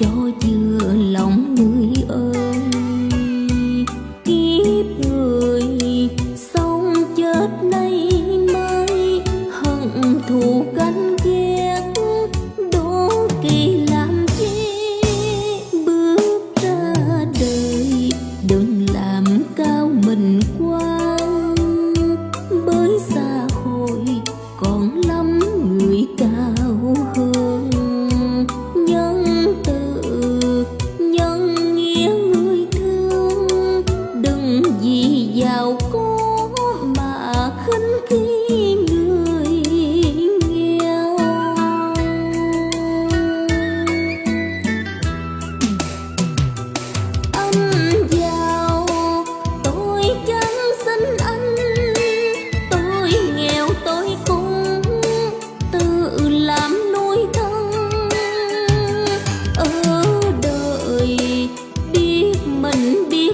cho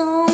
song.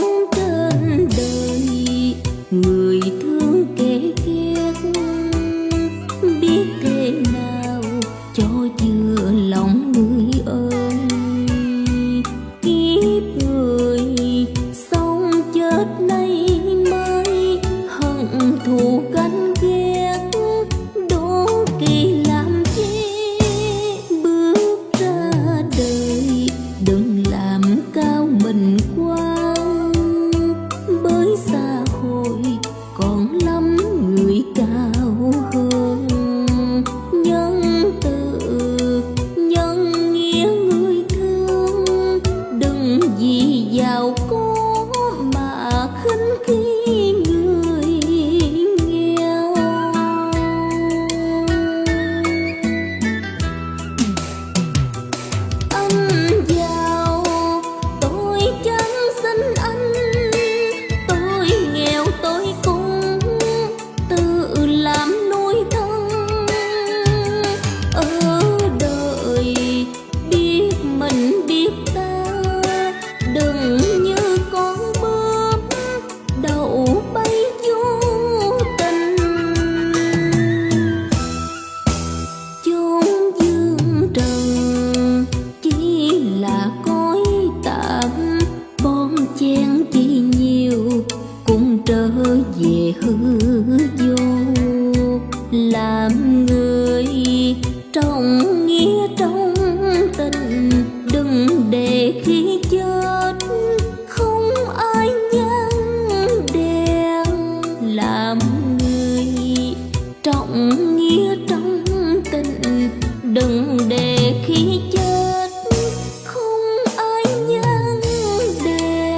làm người trọng nghĩa trong tình đừng để khi chết không ai nhắn đèn